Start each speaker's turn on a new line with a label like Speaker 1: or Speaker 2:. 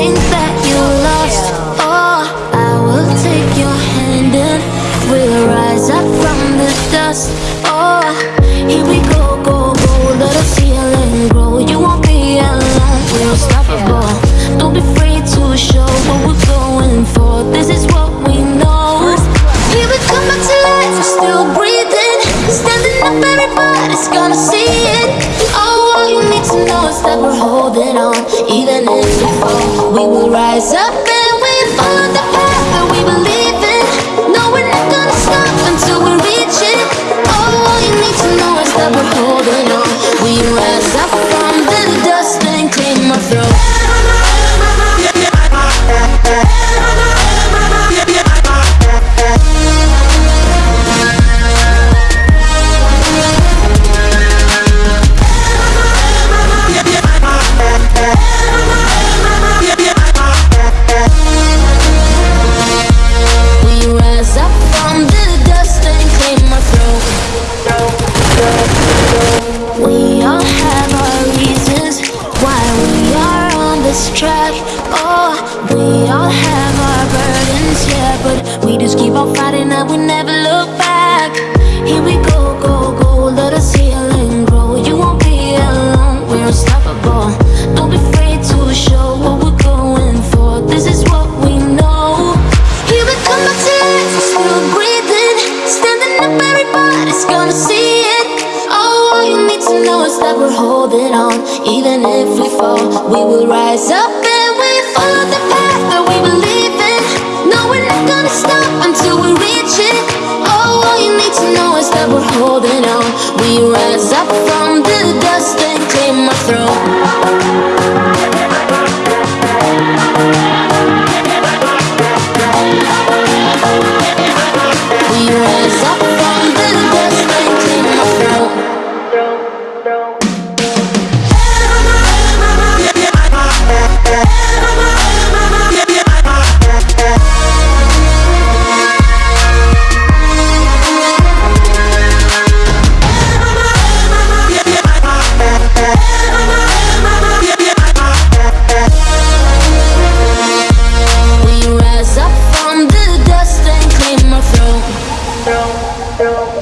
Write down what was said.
Speaker 1: things that you lost. Oh, I will take your hand and We'll rise up from the dust. Oh, here we go, go, go. Let grow. You won't be alone. Unstoppable. Don't be afraid to show what we're going for. This is what we know. Here we come still breathing. Standing up, everybody's gonna see follow the path this track. Oh, we all have our burdens, yeah, but we just keep on fighting and we never look back. Here we go, that we're holding on. Even if we fall, we will rise up and we follow the path that we believe in. No, we're not gonna stop until we reach it. Oh, all you need to know is that we're holding on. We rise up 뿅